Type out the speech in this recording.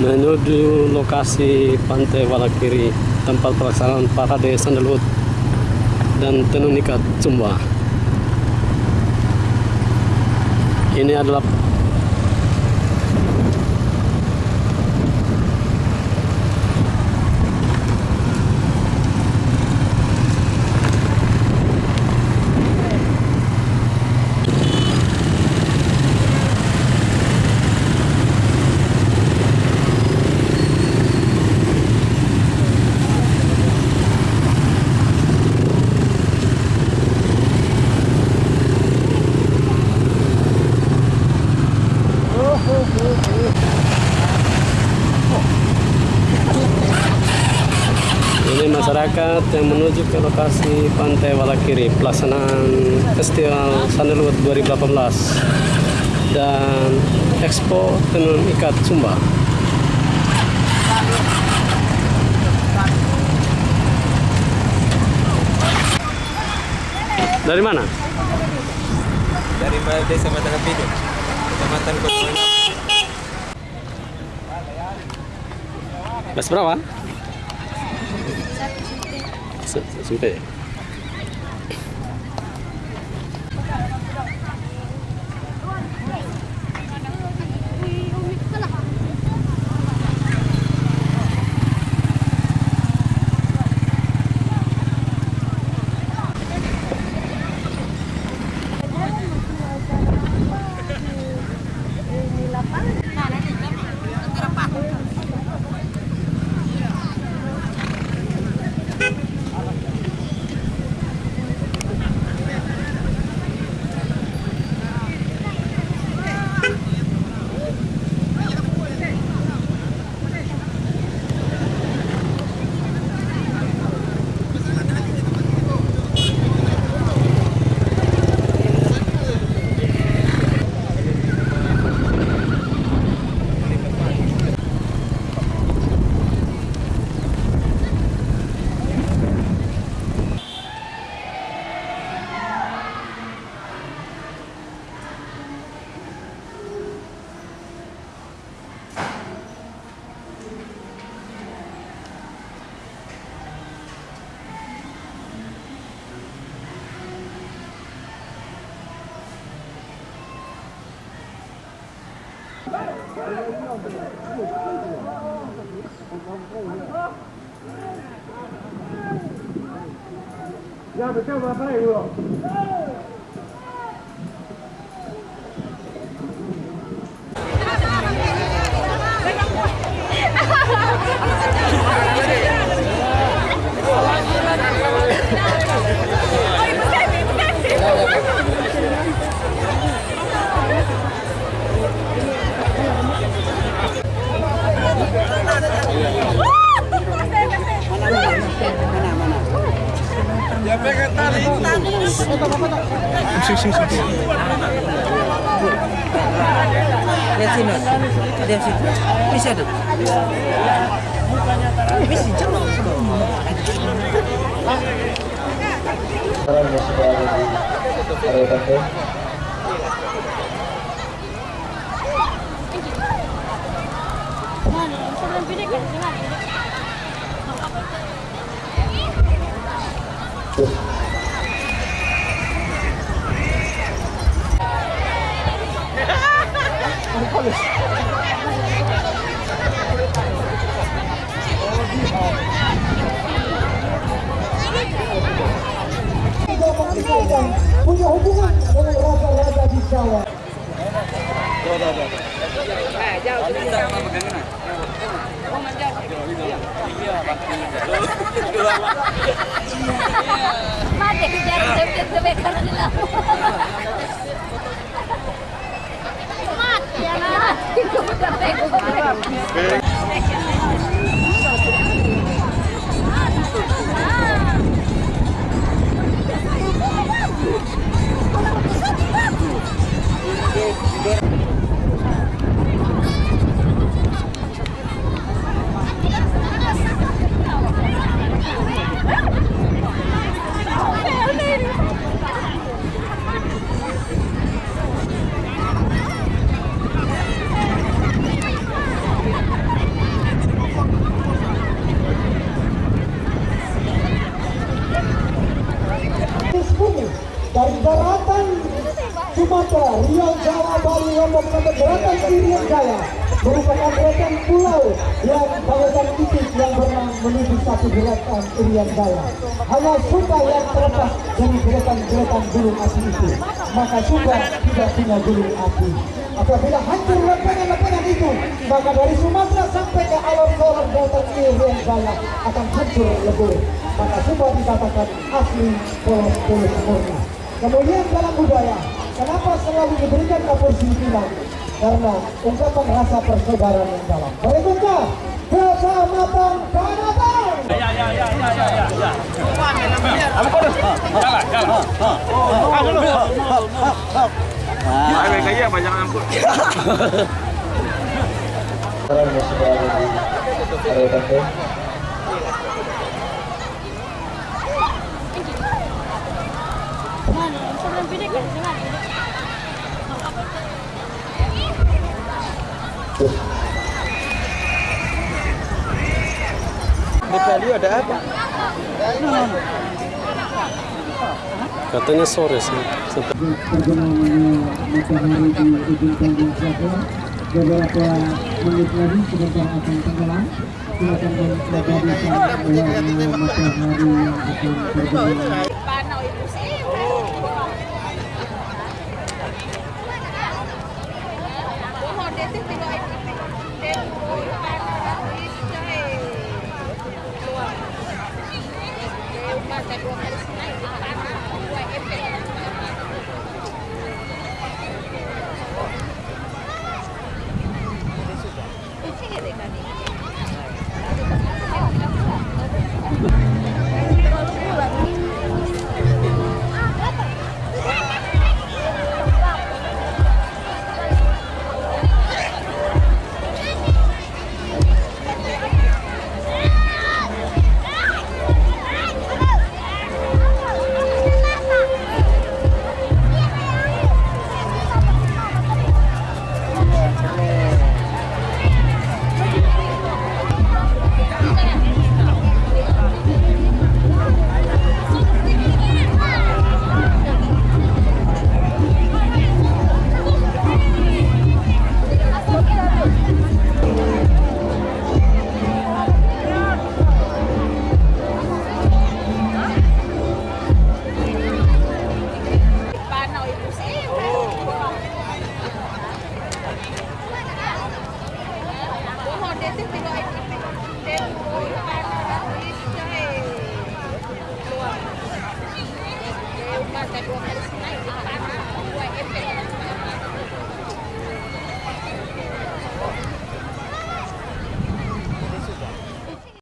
menuju lokasi Pantai Walakiri tempat pelaksanaan parade sandalwood dan tenun ikat Sumba. Ini adalah Ini masyarakat yang menuju ke lokasi Pantai Walakiri pelaksanaan Festival Sandalwood 2018 dan Expo Tenun Ikat Sumba. Dari mana? dari desa Matang Pido, kecamatan Kota Kelas berapa? Ja, dat kan maar bij hoor. Lihat sini. Ada yang situ. Bisa. Bisa area pantai. punya hubungan dengan raja-raja di Jawa. Mati kejar sempit sebekar nila. Mati Riau Jawa Bali Lombok sampai gerakan Irian Jaya merupakan gerakan pulau yang kawasan titik yang berenang menuju satu gerakan Irian Jaya. Hanya Sumba yang terlepas dari gerakan-gerakan gunung api itu. Maka Sumba tidak punya gunung api. Apabila hancur lepengan-lepengan itu, maka dari Sumatera sampai ke alam bawah Delta Irian Jaya akan hancur lebur. Maka Sumba dikatakan asli polos-polos murni. Kemudian dalam budaya, kenapa selalu diberikan bilang? Karena ungkapan rasa persaudaraan yang dalam. Berikutnya, Kecamatan Kanatang. Sekarang yang sudah ada di area penting. Sebelum pindah ke sini. Betalia ada apa? Katanya sore sih. Matahari di ujung beberapa menit lagi sebentar akan tenggelam silakan matahari yang akan terbenam देखा नहीं।